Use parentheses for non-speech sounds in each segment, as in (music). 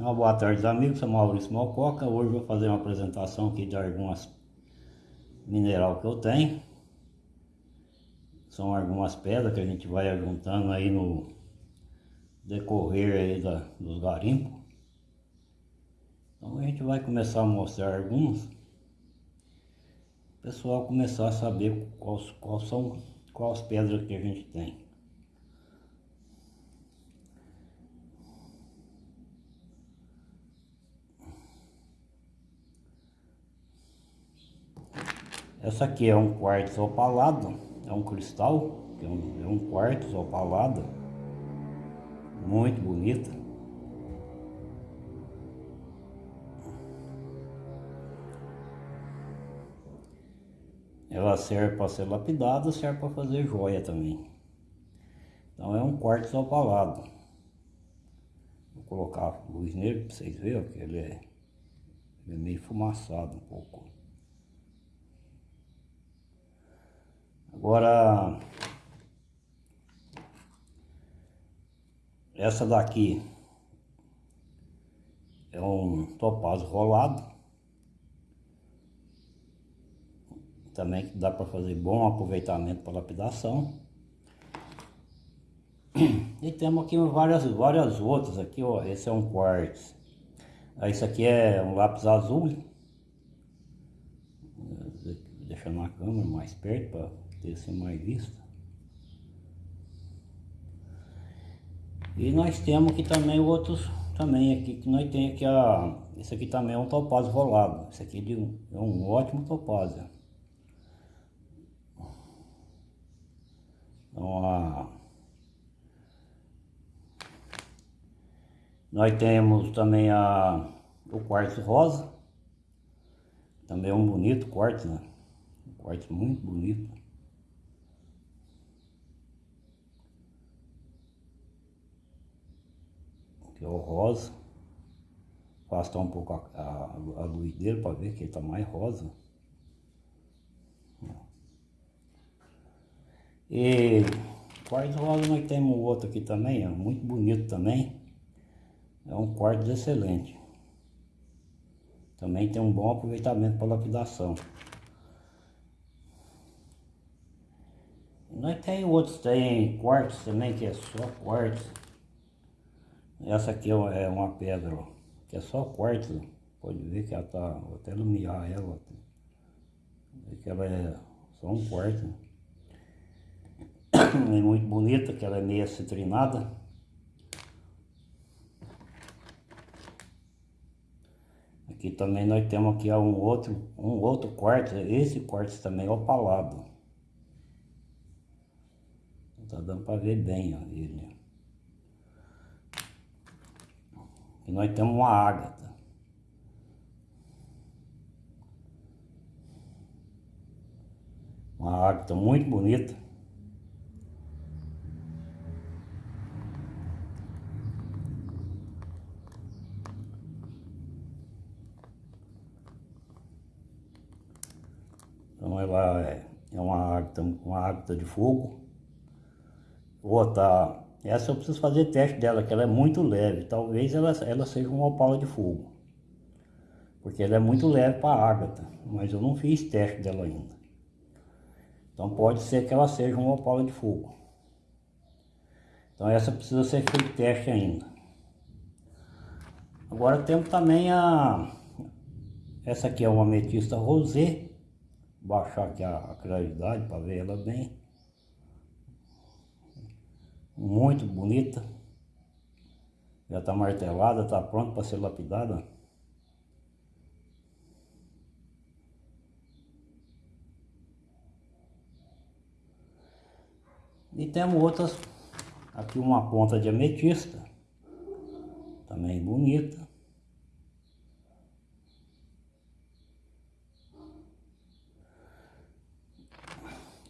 Uma boa tarde amigos, sou Maurício Malcoca. Hoje vou fazer uma apresentação aqui de algumas mineral que eu tenho. São algumas pedras que a gente vai juntando aí no decorrer aí da, dos garimpos. Então a gente vai começar a mostrar alguns. O pessoal começar a saber quais, quais são quais pedras que a gente tem. Essa aqui é um quartzo opalado, é um cristal, é um, é um quartzo opalado, muito bonita. Ela serve para ser lapidada, serve para fazer joia também. Então é um quartzo opalado. Vou colocar luz nele para vocês verem, porque ele é, ele é meio fumaçado um pouco. Agora, essa daqui é um topázio rolado. Também dá para fazer bom aproveitamento para lapidação. E temos aqui várias, várias outras aqui, ó. Esse é um quartzo. Esse aqui é um lápis azul. Deixando na câmera mais perto para ter assim mais vista. E nós temos aqui também outros, também aqui, que nós temos aqui a, esse aqui também é um topázio rolado, esse aqui é um ótimo topázio. Então a, nós temos também a, o quartzo rosa, também é um bonito quartzo, né? Um quartzo muito bonito. Que é o rosa. Afastar um pouco a, a, a luz dele para ver que ele está mais rosa. E quarto rosa nós temos outro aqui também, é muito bonito também. É um quarto excelente. Também tem um bom aproveitamento para lapidação. Nós tem outros, tem quartos também, que é só quartos. Essa aqui é, é uma pedra, ó, que é só quartzo. Pode ver que ela tá, vou até iluminar ela. Que ela é só um quartzo. É (coughs) muito bonita, que ela é meio citrinada. Aqui também nós temos aqui um outro, um outro quartzo. Esse quartzo também é opalado. Tá dando para ver bem ó, ele. E nós temos uma ágata. Uma ágata muito bonita. Então ela é, é uma ágata, uma ágata de fogo. Outra essa eu preciso fazer teste dela, que ela é muito leve. Talvez ela, ela seja uma opala de fogo. Porque ela é muito leve para a ágata. Mas eu não fiz teste dela ainda. Então pode ser que ela seja uma opala de fogo. Então essa precisa ser feito teste ainda. Agora temos também a... Essa aqui é uma ametista rosé. Vou baixar aqui a, a claridade para ver ela bem muito bonita. Já está martelada, está pronta para ser lapidada. E temos outras, aqui uma ponta de ametista, também bonita.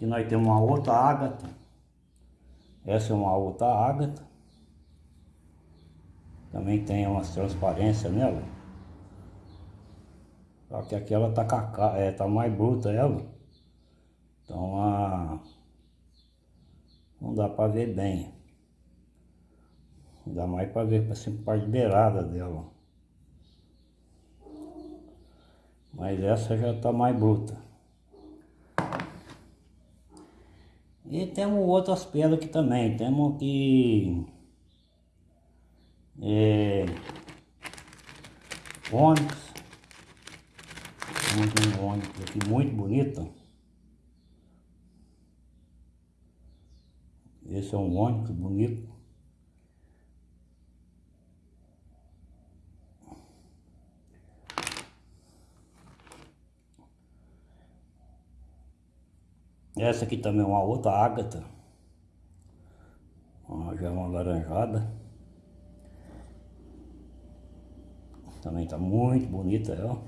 E nós temos uma outra ágata, essa é uma outra ágata. Também tem umas transparências nela. Só que aqui ela tá, cacá, é, tá mais bruta ela. Então a... Não dá para ver bem. Não dá mais para ver assim, parte beirada dela. Mas essa já tá mais bruta. E temos outras pedras aqui também. Temos aqui... É, ônix. Temos um ônix aqui muito bonito. Esse é um ônix bonito. Essa aqui também é uma outra ágata. já é uma laranjada. Também tá muito bonita ela.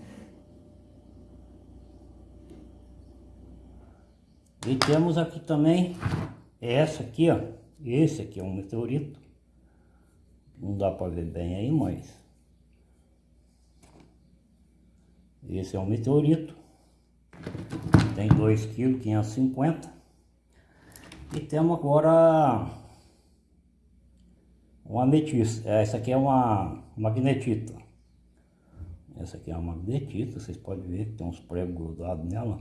E temos aqui também essa aqui, ó. Esse aqui é um meteorito. Não dá para ver bem aí, mas... Esse é um meteorito. Tem 2 kg 550. E temos agora uma ametista. Essa aqui é uma magnetita. Essa aqui é uma magnetita, vocês podem ver que tem uns pregos grudados nela.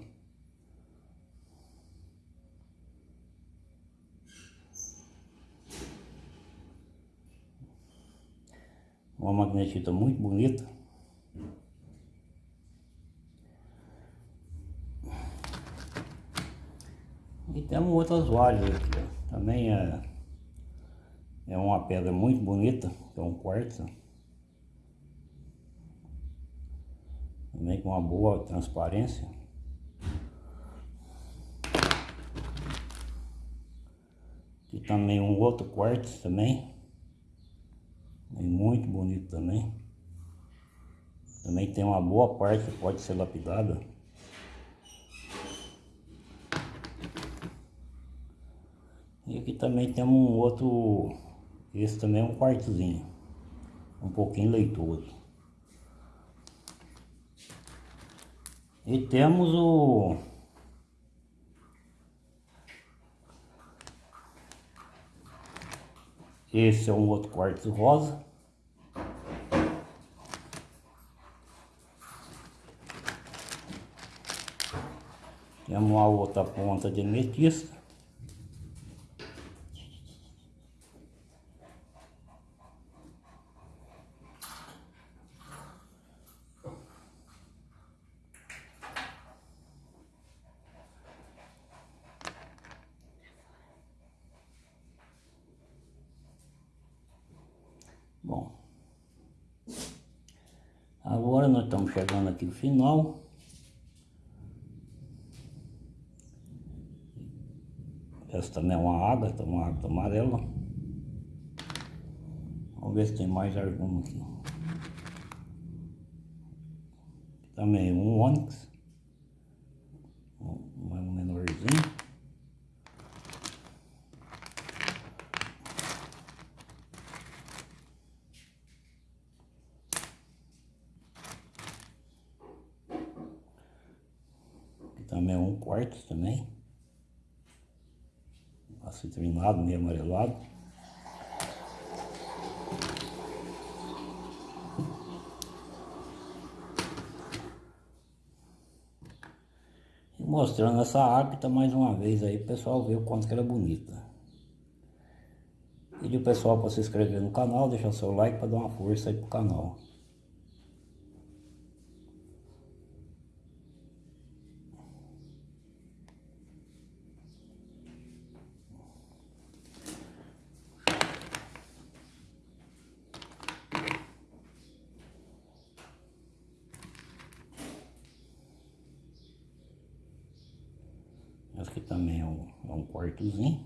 Uma magnetita muito bonita. E temos outras várias aqui, ó. Também é, é uma pedra muito bonita, é um quartzo. Também com uma boa transparência. Aqui também um outro quartzo também. É muito bonito também. Também tem uma boa parte que pode ser lapidada. E aqui também temos um outro, esse também é um quartozinho, um pouquinho leitoso. E temos o Esse é um outro quartzo rosa. Temos uma outra ponta de ametista. Bom, agora nós estamos chegando aqui no final. Essa também é uma água, tá uma água amarela. Vamos ver se tem mais alguma aqui. Também um ônix. Um menorzinho. Também é um quarto também. Acitrinado, meio amarelado. E mostrando essa ágata mais uma vez aí, o pessoal ver o quanto que ela é bonita. Pedir o pessoal para se inscrever no canal, deixar seu like para dar uma força aí pro canal. Aqui também é um, é um quartozinho.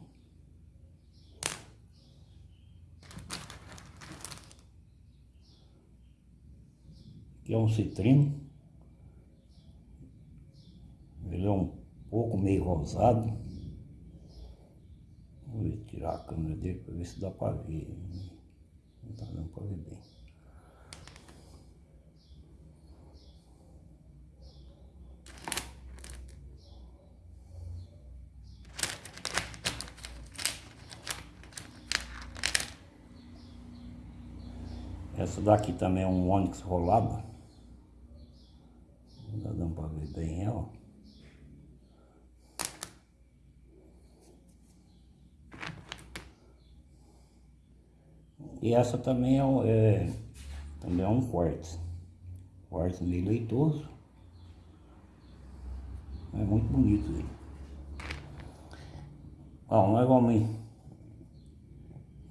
Aqui é um citrino. Ele é um pouco meio rosado. Vou tirar a câmera dele para ver se dá para ver. Não tá dando para ver bem. Essa daqui também é um Onix rolado. vou dá dando para ver bem ela. E essa também é, é também é um quartz, quartz meio leitoso. É muito bonito ele. Bom, nós vamos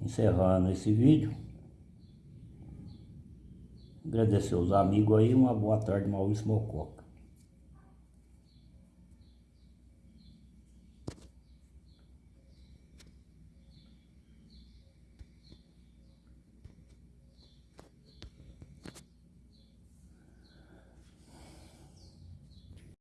encerrando esse vídeo. Agradecer os amigos aí, uma boa tarde, Maurício Mococa.